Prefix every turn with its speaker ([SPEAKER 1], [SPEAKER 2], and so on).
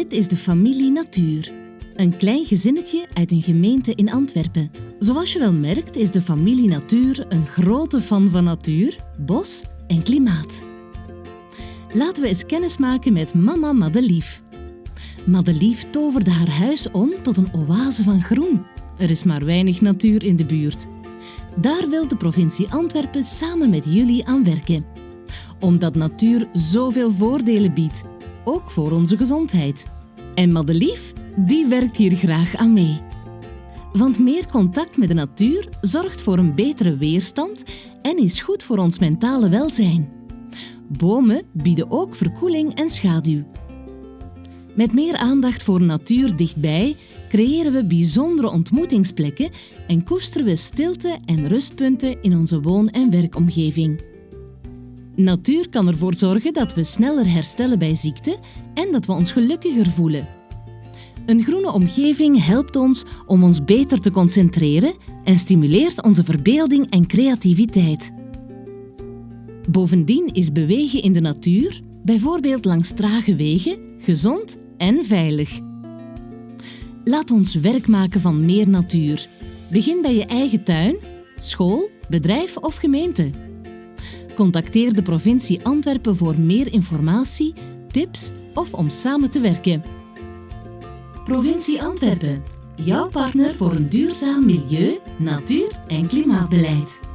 [SPEAKER 1] Dit is de familie Natuur. Een klein gezinnetje uit een gemeente in Antwerpen. Zoals je wel merkt is de familie Natuur een grote fan van natuur, bos en klimaat. Laten we eens kennis maken met mama Madelief. Madelief toverde haar huis om tot een oase van groen. Er is maar weinig natuur in de buurt. Daar wil de provincie Antwerpen samen met jullie aan werken. Omdat natuur zoveel voordelen biedt, ook voor onze gezondheid. En Madelief, die werkt hier graag aan mee. Want meer contact met de natuur zorgt voor een betere weerstand en is goed voor ons mentale welzijn. Bomen bieden ook verkoeling en schaduw. Met meer aandacht voor natuur dichtbij creëren we bijzondere ontmoetingsplekken en koesteren we stilte en rustpunten in onze woon- en werkomgeving. Natuur kan ervoor zorgen dat we sneller herstellen bij ziekte en dat we ons gelukkiger voelen. Een groene omgeving helpt ons om ons beter te concentreren en stimuleert onze verbeelding en creativiteit. Bovendien is bewegen in de natuur, bijvoorbeeld langs trage wegen, gezond en veilig. Laat ons werk maken van meer natuur. Begin bij je eigen tuin, school, bedrijf of gemeente. Contacteer de provincie Antwerpen voor meer informatie, tips of om samen te werken. Provincie Antwerpen, jouw partner voor een duurzaam milieu, natuur en klimaatbeleid.